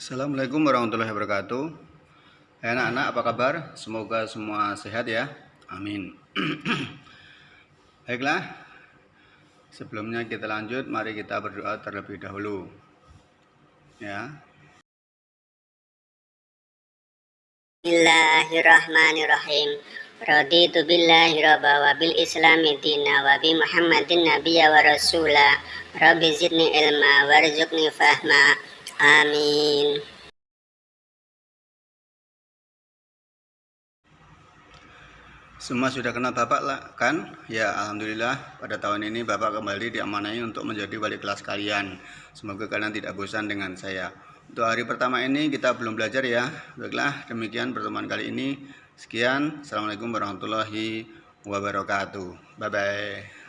Assalamualaikum warahmatullahi wabarakatuh. Anak-anak apa kabar? Semoga semua sehat ya. Amin. Baiklah Sebelumnya kita lanjut Mari kita berdoa terlebih dahulu. Ya. Bismillahirrahmanirrahim. Raditu billahi rabba wa bil islami dina wa muhammadin nabiyya wa rasula. Rabbi zidni ilma warzuqni fahma Amin. Semua sudah kenal Bapak lah, kan? Ya, Alhamdulillah pada tahun ini Bapak kembali diamanai untuk menjadi wali kelas kalian. Semoga kalian tidak bosan dengan saya. Untuk hari pertama ini kita belum belajar ya. Baiklah, demikian pertemuan kali ini. Sekian, Assalamualaikum warahmatullahi wabarakatuh. Bye-bye.